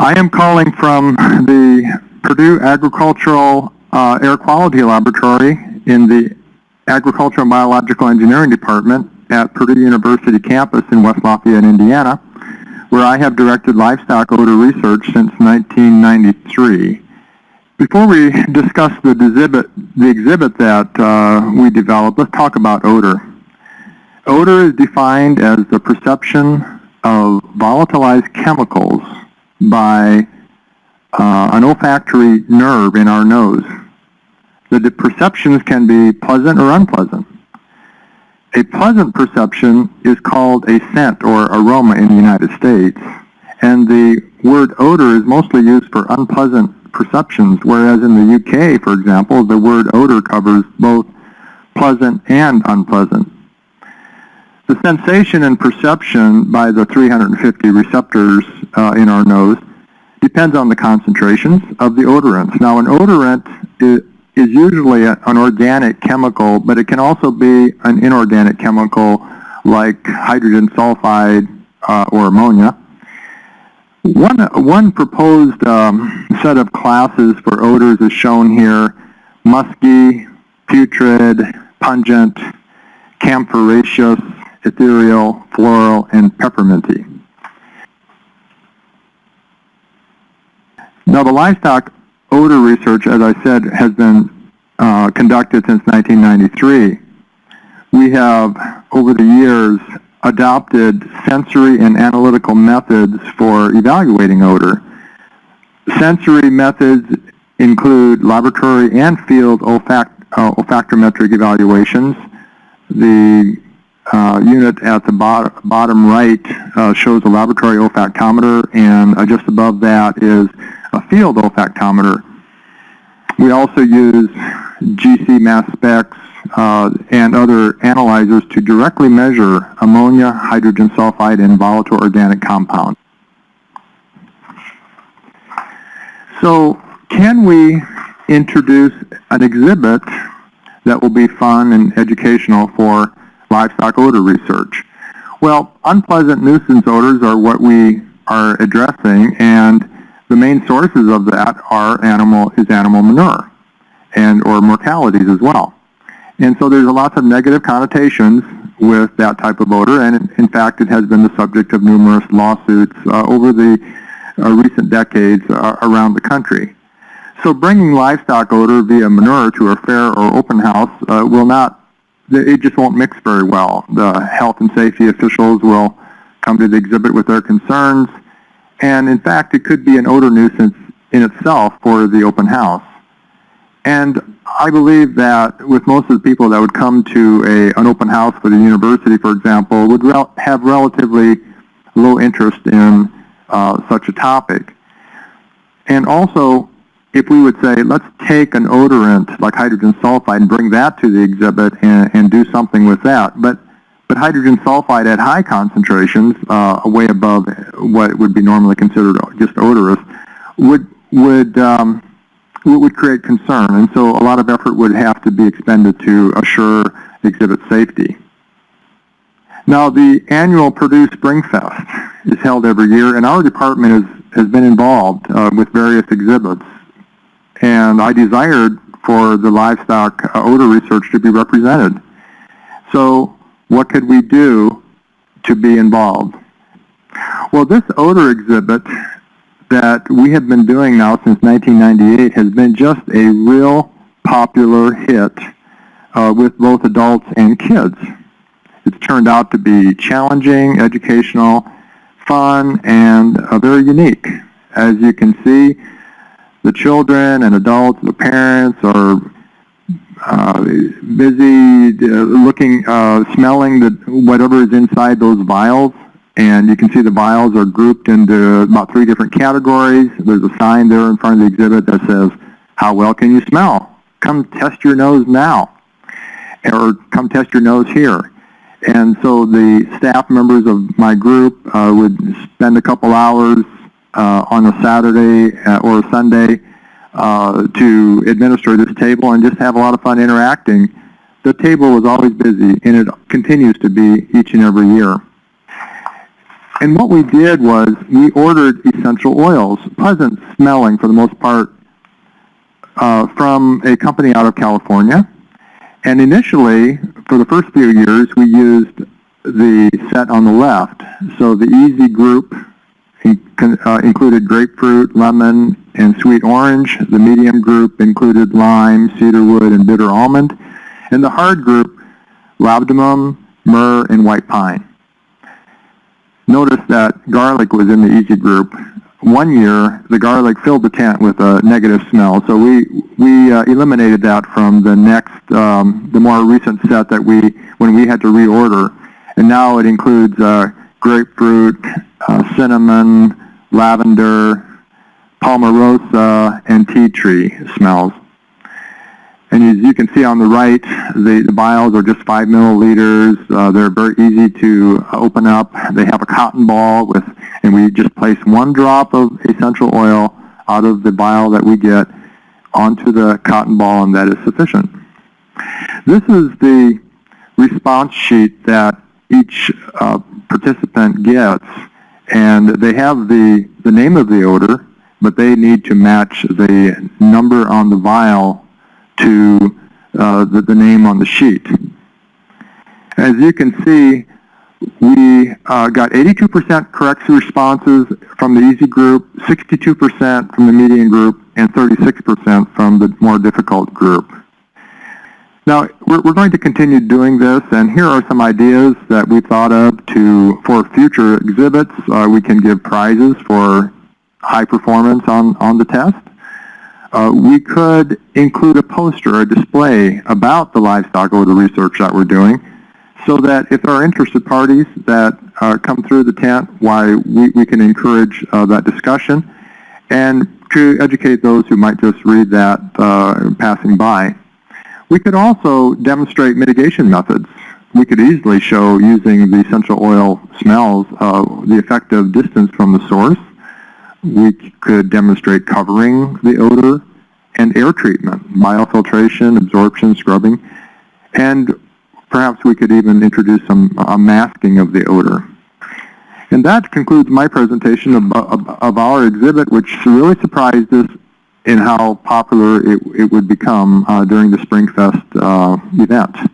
I am calling from the Purdue Agricultural uh, Air Quality Laboratory in the Agricultural and Biological Engineering Department at Purdue University campus in West Lafayette, Indiana, where I have directed livestock odor research since 1993. Before we discuss the exhibit, the exhibit that uh, we developed, let's talk about odor. Odor is defined as the perception of volatilized chemicals by uh, an olfactory nerve in our nose. The perceptions can be pleasant or unpleasant. A pleasant perception is called a scent or aroma in the United States, and the word odor is mostly used for unpleasant perceptions, whereas in the UK, for example, the word odor covers both pleasant and unpleasant. The sensation and perception by the 350 receptors uh, in our nose depends on the concentrations of the odorants. Now, an odorant is, usually an organic chemical, but it can also be an inorganic chemical like hydrogen sulfide uh, or ammonia. One, one proposed um, set of classes for odors is shown here, musky, putrid, pungent, camphoraceous, ethereal, floral, and pepperminty. Now the livestock odor research, as I said, has been uh, conducted since 1993. We have, over the years, adopted sensory and analytical methods for evaluating odor. Sensory methods include laboratory and field olfact uh, olfactometric evaluations. The uh, unit at the bot bottom right uh, shows a laboratory olfactometer, and uh, just above that is a field olfactometer. We also use GC mass specs uh, and other analyzers to directly measure ammonia, hydrogen sulfide, and volatile organic compounds. So can we introduce an exhibit that will be fun and educational for livestock odor research? Well, unpleasant nuisance odors are what we are addressing, and the main sources of that are animal is animal manure and or mortalities as well. And so there's a lots of negative connotations with that type of odor, and in fact, it has been the subject of numerous lawsuits uh, over the uh, recent decades uh, around the country. So bringing livestock odor via manure to a fair or open house uh, will not, it just won't mix very well. The health and safety officials will come to the exhibit with their concerns, and in fact, it could be an odor nuisance in itself for the open house. And I believe that with most of the people that would come to a, an open house for the university, for example, would rel have relatively low interest in uh, such a topic. And also, if we would say, let's take an odorant like hydrogen sulfide and bring that to the exhibit and, and do something with that. But, but hydrogen sulfide at high concentrations, uh, way above what would be normally considered just odorous, would, would um, would create concern, and so a lot of effort would have to be expended to assure exhibit safety. Now, the annual Purdue Spring Fest is held every year, and our department is, has been involved uh, with various exhibits. And I desired for the livestock uh, odor research to be represented. So what could we do to be involved? Well, this odor exhibit that we have been doing now since 1998 has been just a real popular hit uh, with both adults and kids. It's turned out to be challenging, educational, fun, and uh, very unique. As you can see, the children and adults, the parents are uh, busy uh, looking, uh, smelling the, whatever is inside those vials and you can see the vials are grouped into about three different categories. There's a sign there in front of the exhibit that says, how well can you smell? Come test your nose now. Or come test your nose here. And so the staff members of my group uh, would spend a couple hours on a Saturday uh, or a Sunday uh, to administer this table and just have a lot of fun interacting. The table was always busy, and it continues to be each and every year. And what we did was we ordered essential oils, pleasant smelling for the most part, uh, from a company out of California. And initially, for the first few years, we used the set on the left. So the easy group uh, included grapefruit, lemon, and sweet orange. The medium group included lime, cedarwood, and bitter almond. And the hard group, labdanum, myrrh, and white pine. Notice that garlic was in the easy group. One year, the garlic filled the tent with a negative smell, so we we uh, eliminated that from the next, um, the more recent set that we when we had to reorder, and now it includes uh, grapefruit, uh, cinnamon, lavender, palmarosa, and tea tree smells. And as you can see on the right, the, the vials are just five milliliters. Uh, they're very easy to open up. They have a cotton ball with, and we just place one drop of essential oil out of the vial that we get onto the cotton ball, and that is sufficient. This is the response sheet that each uh, participant gets, and they have the, the name of the odor, but they need to match the number on the vial to uh, the, the name on the sheet. As you can see, we uh, got 82% correct responses from the easy group, 62% from the median group, and 36% from the more difficult group. Now, we're, we're going to continue doing this, and here are some ideas that we thought of to for future exhibits. Uh, we can give prizes for high performance on, on the test. Uh, we could include a poster or a display about the livestock odor research that we're doing so that if there are interested parties that uh, come through the tent, why we, we can encourage uh, that discussion and to educate those who might just read that uh, passing by. We could also demonstrate mitigation methods. We could easily show using the essential oil smells uh, the of distance from the source we could demonstrate covering the odor and air treatment, biofiltration, absorption, scrubbing, and perhaps we could even introduce some masking of the odor. And that concludes my presentation of, of, of, our exhibit, which really surprised us in how popular it, it would become uh, during the SpringFest uh, event.